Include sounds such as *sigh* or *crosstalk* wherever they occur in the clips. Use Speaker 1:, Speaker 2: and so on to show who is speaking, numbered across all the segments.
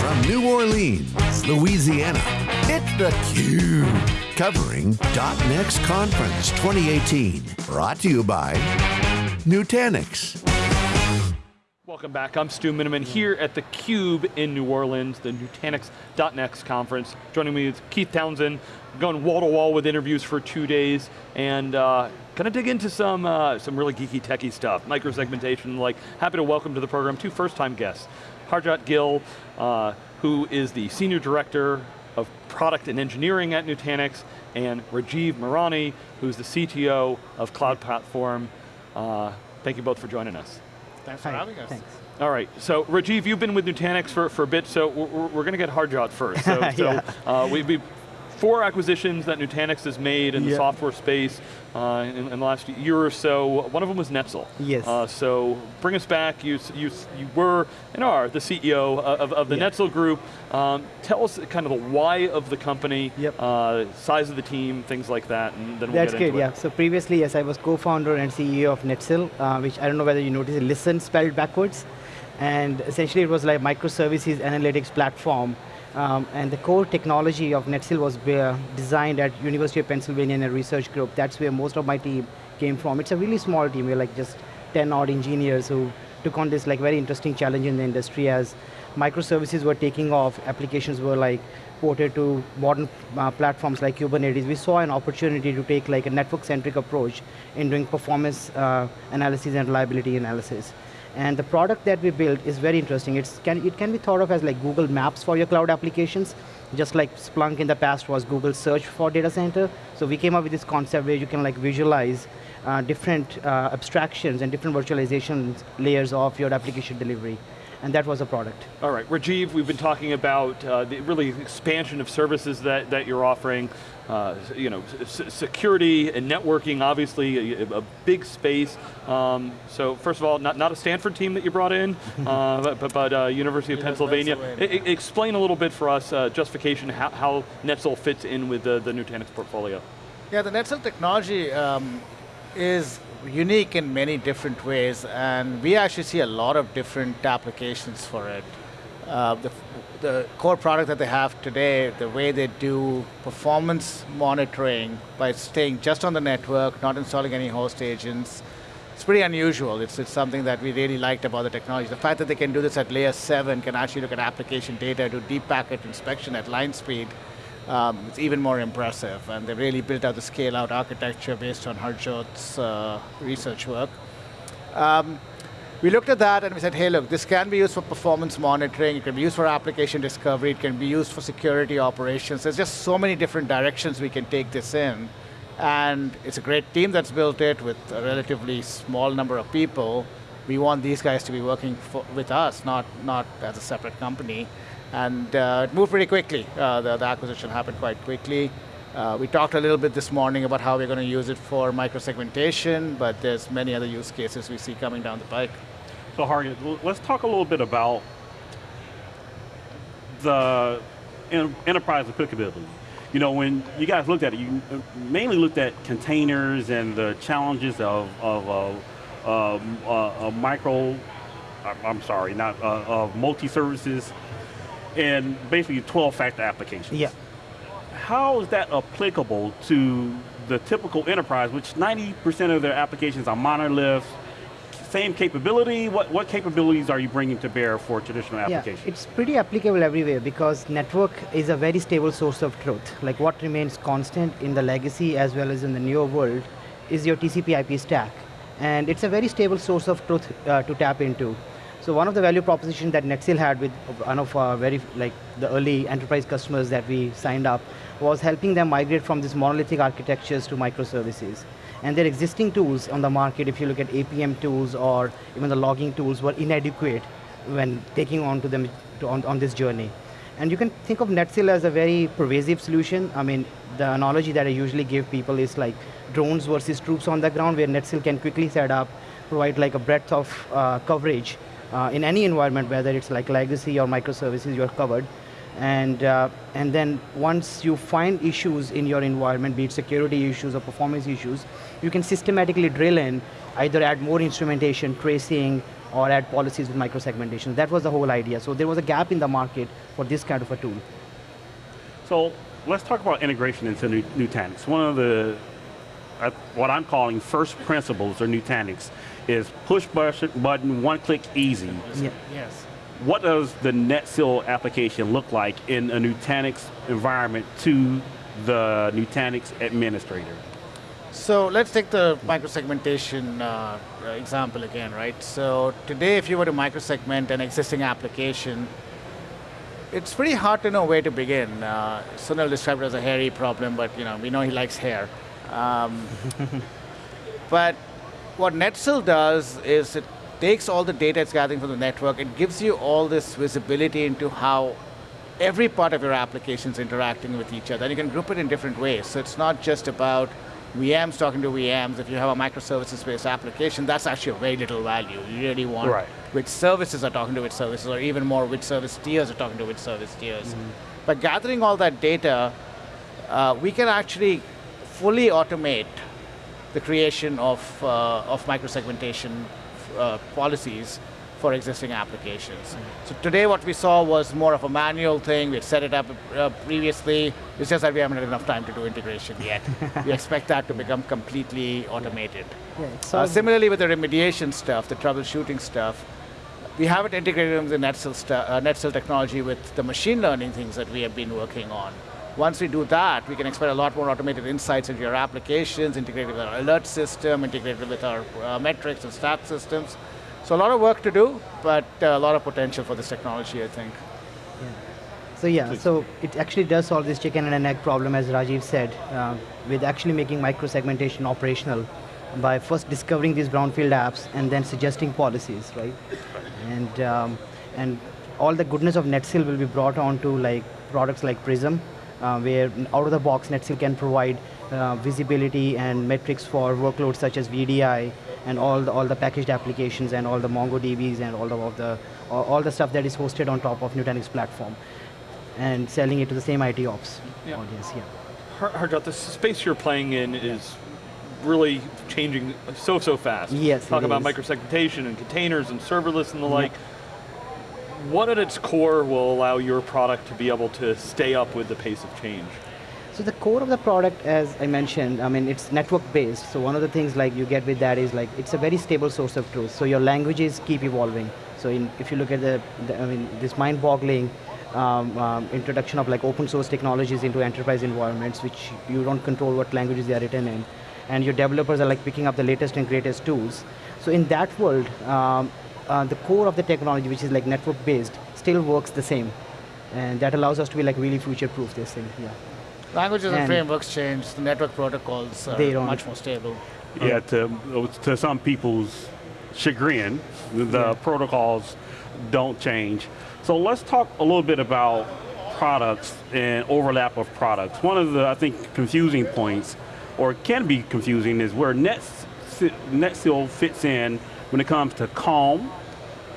Speaker 1: From New Orleans, Louisiana, it's theCUBE. Covering .next Conference 2018. Brought to you by Nutanix.
Speaker 2: Welcome back, I'm Stu Miniman here at theCUBE in New Orleans, the Nutanix.next conference. Joining me is Keith Townsend, going wall to wall with interviews for two days, and uh, gonna dig into some, uh, some really geeky techie stuff, microsegmentation, like, happy to welcome to the program two first time guests. Harjot Gill, uh, who is the Senior Director of Product and Engineering at Nutanix, and Rajiv Mirani, who's the CTO of Cloud Platform. Uh, thank you both for joining us.
Speaker 3: Thanks for
Speaker 4: Hi,
Speaker 3: having us.
Speaker 4: Thanks.
Speaker 2: All right, so Rajiv, you've been with Nutanix for, for a bit, so we're, we're going to get Harjot first. *laughs* So, so
Speaker 4: Yeah.
Speaker 2: uh, we, we, four acquisitions that Nutanix has made in the software space uh, in, in the last year or so. One of them was Netsil.
Speaker 4: Yes.
Speaker 2: Uh, so bring us back, you, you, you were and are the CEO of, of the
Speaker 4: Yeah.
Speaker 2: Netsil group. Um, tell us kind of the why of the company,
Speaker 4: Yep.
Speaker 2: uh, size of the team, things like that, and then we'll
Speaker 4: That's
Speaker 2: get
Speaker 4: great,
Speaker 2: into
Speaker 4: yeah.
Speaker 2: it.
Speaker 4: So previously, yes, I was co-founder and CEO of Netsil, uh, which I don't know whether you noticed, it, listen spelled backwards. And essentially it was like microservices analytics platform. Um, and the core technology of Netsil was uh, designed at University of Pennsylvania in a research group. That's where most of my team came from. It's a really small team. We're like just 10 odd engineers who took on this like very interesting challenge in the industry as microservices were taking off, applications were like ported to modern uh, platforms like Kubernetes. We saw an opportunity to take like a network-centric approach in doing performance uh, analysis and reliability analysis. And the product that we built is very interesting. It's can, it can be thought of as like Google Maps for your cloud applications, just like Splunk in the past was Google Search for data center. So we came up with this concept where you can like visualize uh, different uh, abstractions and different virtualization layers of your application delivery. And that was a product.
Speaker 2: All right, Rajiv, we've been talking about uh, the really expansion of services that, that you're offering. Uh, you know, s- security and networking, obviously a, a big space. Um, so first of all, not, not a Stanford team that you brought in, *laughs* uh, but, but, but uh, University of
Speaker 3: Yeah,
Speaker 2: Pennsylvania.
Speaker 3: Pennsylvania.
Speaker 2: I- I- explain a little bit for us, uh, justification, how, how Netsil fits in with the, the Nutanix portfolio.
Speaker 3: Yeah, the Netsil technology um, is unique in many different ways, and we actually see a lot of different applications for it. Uh, the, the core product that they have today, the way they do performance monitoring by staying just on the network, not installing any host agents, it's pretty unusual. It's, it's something that we really liked about the technology. The fact that they can do this at layer seven, can actually look at application data, do deep packet inspection at line speed, um, it's even more impressive. And they really built out the scale out architecture based on Harjot's uh, research work. Um, we looked at that and we said, hey look, this can be used for performance monitoring, it can be used for application discovery, it can be used for security operations. There's just so many different directions we can take this in. And it's a great team that's built it with a relatively small number of people. We want these guys to be working for, with us, not, not as a separate company. And uh, it moved pretty quickly. Uh, the, the acquisition happened quite quickly. Uh, we talked a little bit this morning about how we're going to use it for microsegmentation, but there's many other use cases we see coming down the pike.
Speaker 5: So Harry, let's talk a little bit about the en- enterprise applicability. You know, when you guys looked at it, you mainly looked at containers and the challenges of, of uh, um, uh, uh, micro, I'm- I'm sorry, not, uh, of multi-services, and basically 12-factor applications.
Speaker 4: Yeah.
Speaker 5: How is that applicable to the typical enterprise, which 90% of their applications are monoliths, same capability? What, what capabilities are you bringing to bear for traditional applications?
Speaker 4: Yeah, it's pretty applicable everywhere because network is a very stable source of truth. Like what remains constant in the legacy as well as in the newer world is your TCP IP stack. And it's a very stable source of truth uh, to tap into. So one of the value propositions that Netsil had with one of our very, like the early enterprise customers that we signed up was helping them migrate from these monolithic architectures to microservices. And their existing tools on the market, if you look at APM tools or even the logging tools, were inadequate when taking on to them to, on, on this journey. And you can think of Netsil as a very pervasive solution. I mean, the analogy that I usually give people is like drones versus troops on the ground, where Netsil can quickly set up, provide like a breadth of uh, coverage uh, in any environment, whether it's like legacy or microservices, you're covered. And, uh, and then once you find issues in your environment, be it security issues or performance issues, you can systematically drill in, either add more instrumentation, tracing, or add policies with microsegmentation. That was the whole idea. So there was a gap in the market for this kind of a tool.
Speaker 5: So let's talk about integration into Nutanix. One of the, uh, what I'm calling first principles of Nutanix is push button, one click easy.
Speaker 4: Yeah.
Speaker 3: Yes.
Speaker 5: What does the Netsil application look like in a Nutanix environment to the Nutanix administrator?
Speaker 3: So let's take the microsegmentation uh, example again, right? So today, if you were to microsegment an existing application, it's pretty hard to know where to begin. Uh, Sunil described it as a hairy problem, but you know we know he likes hair. Um, *laughs* but what Netsil does is it takes all the data it's gathering from the network, it gives you all this visibility into how every part of your application is interacting with each other. And you can group it in different ways. So it's not just about VMs talking to VMs. If you have a microservices-based application, that's actually very little value. You really want
Speaker 5: right.
Speaker 3: which services are talking to which services, or even more which service tiers are talking to which service tiers. Mm -hmm. By gathering all that data, uh, we can actually fully automate the creation of, uh, of microsegmentation uh, policies for existing applications. Mm -hmm. So today what we saw was more of a manual thing. We had set it up uh, previously. It's just that we haven't had enough time to do integration yet. *laughs* we expect that to become completely automated. Yeah, uh, similarly with the remediation stuff, the troubleshooting stuff, we haven't integrated the Netsil, uh, technology with the machine learning things that we have been working on. Once we do that, we can expect a lot more automated insights into your applications, integrated with our alert system, integrated with our uh, metrics and stat systems. So a lot of work to do, but uh, a lot of potential for this technology, I think.
Speaker 4: Yeah. So yeah, so it actually does solve this chicken and an egg problem, as Rajiv said, uh, with actually making micro-segmentation operational by first discovering these brownfield apps and then suggesting policies, right? And, um, and all the goodness of Netsil will be brought onto like products like Prism, where out of the box Netsil can provide uh, visibility and metrics for workloads such as VDI and all the, all the packaged applications and all the MongoDBs and all the, all the, all the stuff that is hosted on top of Nutanix platform and selling it to the same IT ops yeah. audience. Yeah.
Speaker 2: Harjot, the space you're playing in is really changing so, so fast.
Speaker 4: Yes,
Speaker 2: Talk about microsegmentation and containers and serverless and the like. What at its core will allow your product to be able to stay up with the pace of change?
Speaker 4: So the core of the product, as I mentioned, I mean, it's network based. So one of the things like you get with that is like, it's a very stable source of truth. So your languages keep evolving. So in, if you look at the, the I mean, this mind boggling um, um, introduction of like open source technologies into enterprise environments, which you don't control what languages they are written in. And your developers are like picking up the latest and greatest tools. So in that world, um, uh, the core of the technology, which is like network based, still works the same. And that allows us to be like really future proof this thing, yeah.
Speaker 3: Languages and, and frameworks change, the network protocols are much more stable.
Speaker 5: Yeah, to, to some people's chagrin, the yeah. protocols don't change. So let's talk a little bit about products and overlap of products. One of the, I think, confusing points, or can be confusing, is where Netsil fits in when it comes to Calm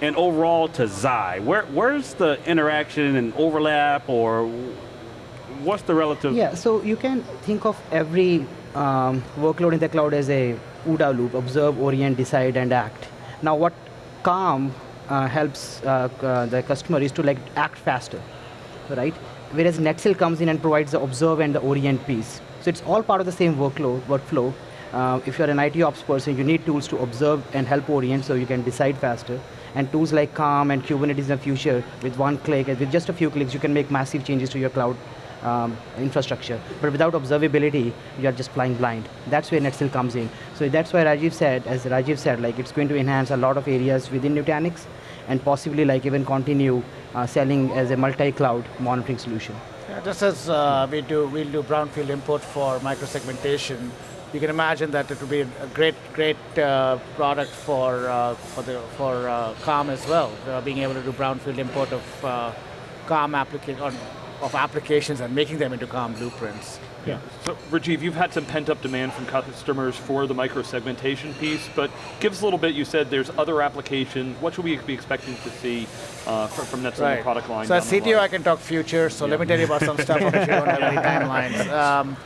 Speaker 5: and overall to Xi. Where, where's the interaction and overlap, or what's the relative?
Speaker 4: Yeah, so you can think of every um, workload in the cloud as a OODA loop, observe, orient, decide, and act. Now what Calm uh, helps uh, uh, the customer is to like act faster, right? Whereas Netsil comes in and provides the observe and the orient piece. So it's all part of the same workload, workflow. Uh, if you're an IT ops person, you need tools to observe and help orient so you can decide faster. And tools like Calm and Kubernetes in the future, with one click, with just a few clicks, you can make massive changes to your cloud um, infrastructure. But without observability, you are just flying blind. That's where Netsil comes in. So that's why Rajiv said, as Rajiv said, like it's going to enhance a lot of areas within Nutanix and possibly like even continue uh, selling as a multi-cloud monitoring solution.
Speaker 3: Yeah, just as uh, we do, we'll do brownfield import for microsegmentation, you can imagine that it would be a great, great uh, product for uh, for the for uh, Calm as well. Uh, being able to do brownfield import of uh, Calm application of applications and making them into Calm blueprints.
Speaker 2: Yeah. So Rajiv, you've had some pent up demand from customers for the micro-segmentation piece, but give us a little bit, you said there's other applications. What should we be expecting to see uh, from, from Netsil right. product line?
Speaker 3: So as CTO, I can talk future, so yeah. let me tell you about some stuff on which don't have any timelines. Um,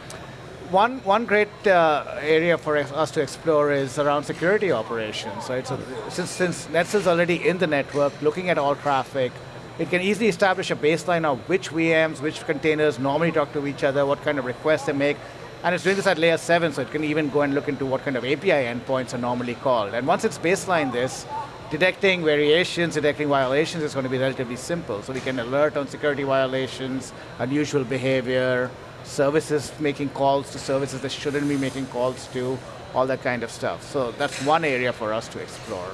Speaker 3: one, one great uh, area for us to explore is around security operations, right? So since, since NetSil's already in the network, looking at all traffic, it can easily establish a baseline of which VMs, which containers normally talk to each other, what kind of requests they make, and it's doing this at layer seven, so it can even go and look into what kind of API endpoints are normally called. And once it's baseline this, detecting variations, detecting violations is going to be relatively simple. So we can alert on security violations, unusual behavior, services making calls to services that shouldn't be making calls to, all that kind of stuff. So that's one area for us to explore.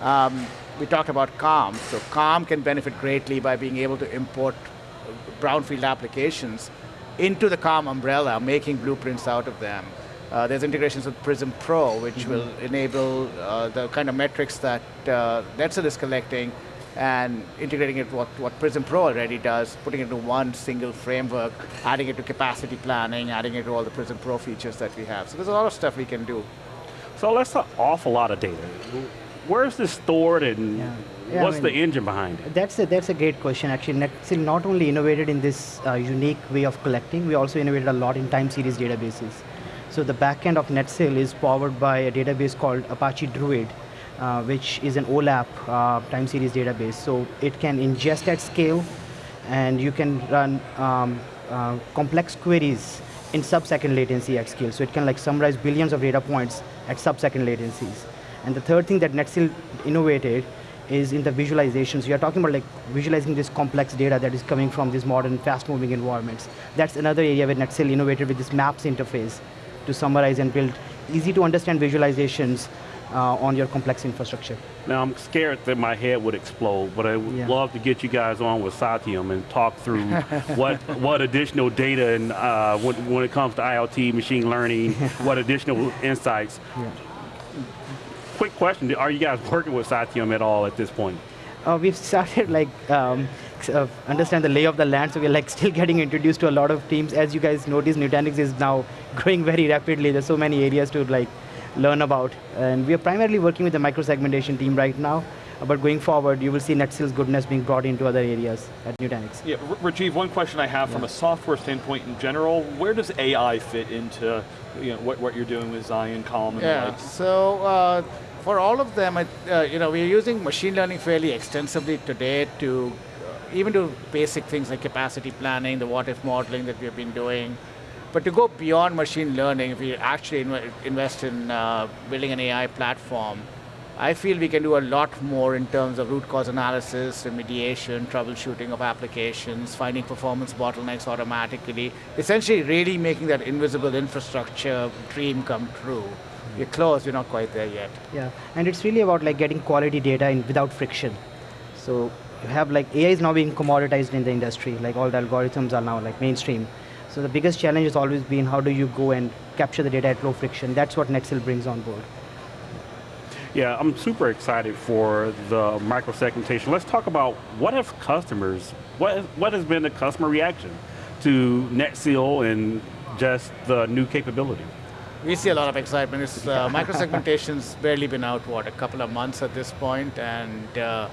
Speaker 3: Um, we talked about Calm. So Calm can benefit greatly by being able to import brownfield applications into the Calm umbrella, making blueprints out of them. Uh, there's integrations with Prism Pro, which mm -hmm. will enable uh, the kind of metrics that uh, is collecting and integrating it what, what Prism Pro already does, putting it into one single framework, adding it to capacity planning, adding it to all the Prism Pro features that we have. So there's a lot of stuff we can do.
Speaker 5: So that's an awful lot of data. Where's this stored and yeah. Yeah, what's I mean, the engine behind it?
Speaker 4: That's a, that's a great question actually. Netsil not only innovated in this uh, unique way of collecting, we also innovated a lot in time series databases. So the backend of NetSil is powered by a database called Apache Druid, uh, which is an OLAP uh, time series database. So it can ingest at scale, and you can run um, uh, complex queries in sub-second latency at scale. So it can like summarize billions of data points at sub-second latencies. And the third thing that Netsil innovated is in the visualizations. You are talking about like visualizing this complex data that is coming from these modern, fast-moving environments. That's another area where Netsil innovated with this maps interface to summarize and build easy to understand visualizations uh, on your complex infrastructure.
Speaker 5: Now I'm scared that my head would explode, but I would yeah. love to get you guys on with Satyam and talk through *laughs* what what additional data and uh, when, when, it comes to IoT, machine learning, *laughs* what additional insights. Yeah. Quick question, are you guys working with Satyam at all at this point?
Speaker 4: Uh, we've started like um, uh, understand the lay of the land, so we're like *laughs* still getting introduced to a lot of teams. As you guys notice, Nutanix is now growing very rapidly. There's so many areas to like learn about. And we are primarily working with the microsegmentation team right now, but going forward, you will see NetSil's goodness being brought into other areas at Nutanix.
Speaker 2: Yeah, Rajiv, one question I have yeah. from a software standpoint in general, where does AI fit into you know, what, what you're doing with Zion, Calm, and
Speaker 3: yeah, so uh, for all of them, uh, you know, we're using machine learning fairly extensively today to uh, even do basic things like capacity planning, the what if modeling that we've been doing, but to go beyond machine learning, if we actually inv invest in uh, building an AI platform, I feel we can do a lot more in terms of root cause analysis, remediation, troubleshooting of applications, finding performance bottlenecks automatically, essentially really making that invisible infrastructure dream come true. We're close, we're not quite there yet.
Speaker 4: Yeah, and it's really about like getting quality data in without friction. So you have like, AI is now being commoditized in the industry, like all the algorithms are now like mainstream. So the biggest challenge has always been how do you go and capture the data at low friction. That's what NetSil brings on board.
Speaker 5: Yeah, I'm super excited for the microsegmentation. Let's talk about what have customers, what, what has been the customer reaction to NetSil and just the new capability?
Speaker 3: We see a lot of excitement. It's, uh, microsegmentation's barely been out, what, a couple of months at this point, and uh,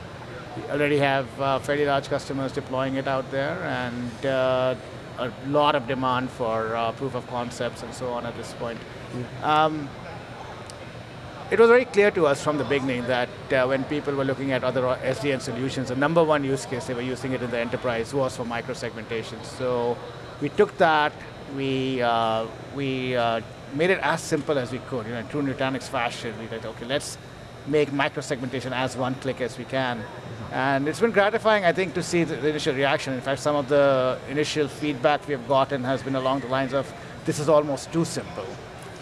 Speaker 3: already have uh, fairly large customers deploying it out there, and uh, a lot of demand for uh, proof of concepts and so on at this point. Um, it was very clear to us from the beginning that uh, when people were looking at other SDN solutions, the number one use case they were using it in the enterprise was for microsegmentation. So we took that, we, uh, we uh, made it as simple as we could. You know, in true Nutanix fashion, we said, okay, let's make microsegmentation as one click as we can. And it's been gratifying, I think, to see the, the, initial reaction. In fact, some of the initial feedback we have gotten has been along the lines of, this is almost too simple.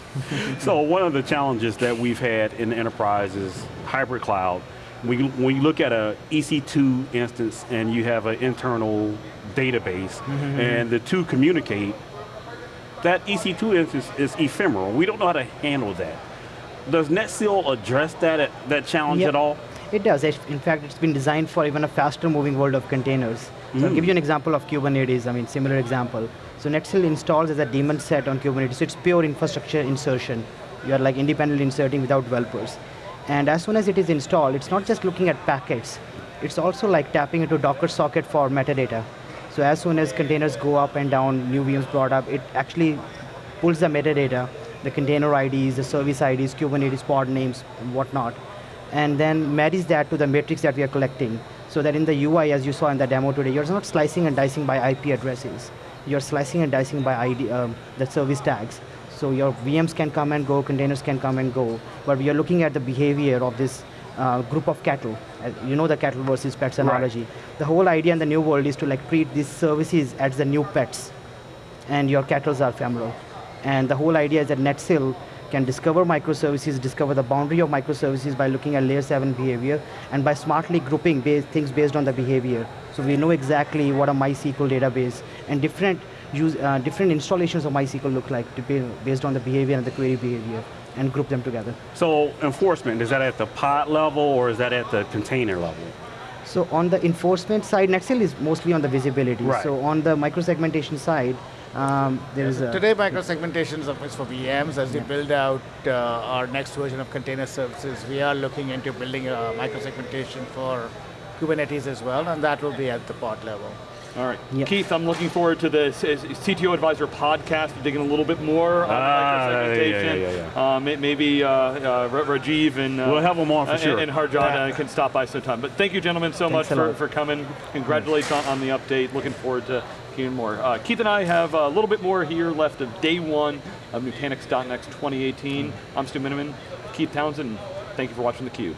Speaker 3: *laughs*
Speaker 5: so one of the challenges that we've had in the enterprise is hybrid cloud. When you, when you look at a EC2 instance and you have an internal database mm -hmm. and the two communicate, that EC2 instance is ephemeral. We don't know how to handle that. Does NetSil address that, that challenge yep. at all?
Speaker 4: It does. In fact, it's been designed for even a faster moving world of containers. So. I'll give you an example of Kubernetes, I mean, similar example. So NetSil installs as a daemon set on Kubernetes. So it's pure infrastructure insertion. You are like independently inserting without developers. And as soon as it is installed, it's not just looking at packets. It's also like tapping into Docker socket for metadata. So as soon as containers go up and down, new VMs brought up, it actually pulls the metadata, the container IDs, the service IDs, Kubernetes pod names, and whatnot, and then marries that to the matrix that we are collecting, so that in the UI, as you saw in the demo today, you're not slicing and dicing by IP addresses. You're slicing and dicing by ID, um, the service tags. So your VMs can come and go, containers can come and go, but we are looking at the behavior of this uh, group of cattle. Uh, you know the cattle versus pets analogy. The whole idea in the new world is to like treat these services as the new pets, and your cattle are ephemeral. And the whole idea is that NetSil can discover microservices, discover the boundary of microservices by looking at layer 7 behavior, and by smartly grouping base, things based on the behavior. So we know exactly what a MySQL database and different, use, uh, different installations of MySQL look like to be based on the behavior and the query behavior and group them together.
Speaker 5: So enforcement, is that at the pod level or is that at the container level?
Speaker 4: So on the enforcement side, NetSil is mostly on the visibility.
Speaker 5: Right.
Speaker 4: So on the microsegmentation side, um, there is a
Speaker 3: Today, microsegmentation is for VMs. As we build out uh, our next version of container services, we are looking into building a microsegmentation for Kubernetes as well, and that will be at the pod level.
Speaker 2: All right.
Speaker 4: Yep.
Speaker 2: Keith, I'm looking forward to the CTO Advisor podcast, digging a little bit more on
Speaker 5: Ah,
Speaker 2: microsegmentation.
Speaker 5: yeah, yeah, yeah,
Speaker 2: may- maybe uh, uh, Rajiv and, uh,
Speaker 5: We'll have 'em on for
Speaker 2: uh,
Speaker 5: sure.
Speaker 2: and Harjan uh, can stop by sometime. But thank you, gentlemen, so
Speaker 4: Thanks
Speaker 2: much for, for coming. Congratulations on, on the update. Looking forward to more. Uh, Keith and I have a little bit more here left of day one of Nutanix.next 2018. I'm Stu Miniman. Keith Townsend. Thank you for watching theCUBE.